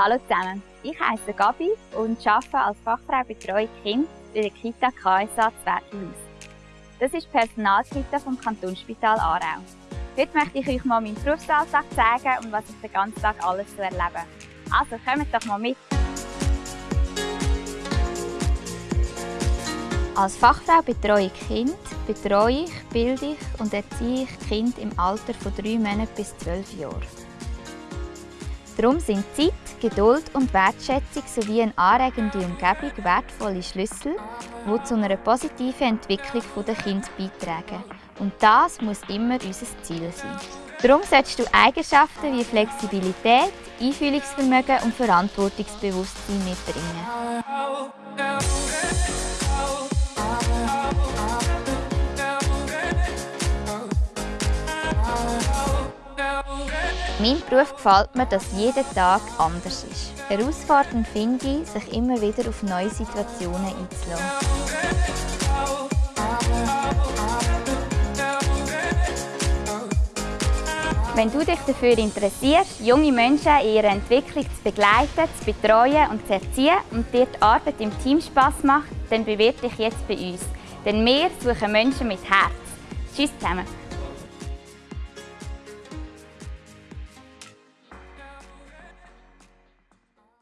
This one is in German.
Hallo zusammen, ich heiße Gabi und arbeite als Fachfrau Betreuung Kind bei der Kita KSA Zwertelhaus. Das ist die Personalkita vom Kantonsspital Aarau. Heute möchte ich euch mal meinen Berufsalltag zeigen und was ich den ganzen Tag alles zu erleben. Also kommt doch mal mit! Als Fachfrau betreue ich Kind, betreue ich, bilde ich und erziehe ich Kind im Alter von drei Monaten bis zwölf Jahren. Darum sind Zeit, Geduld und Wertschätzung sowie eine anregende Umgebung wertvolle Schlüssel, die zu einer positiven Entwicklung der Kinder beitragen. Und das muss immer unser Ziel sein. Darum solltest du Eigenschaften wie Flexibilität, Einfühlungsvermögen und Verantwortungsbewusstsein mitbringen. Mein Beruf gefällt mir, dass jeder Tag anders ist. Herausfordernd finde ich, sich immer wieder auf neue Situationen einzulassen. Wenn du dich dafür interessierst, junge Menschen in ihrer Entwicklung zu begleiten, zu betreuen und zu erziehen und dir die Arbeit im Team Spass macht, dann bewirb dich jetzt bei uns. Denn wir suchen Menschen mit Herz. Tschüss zusammen!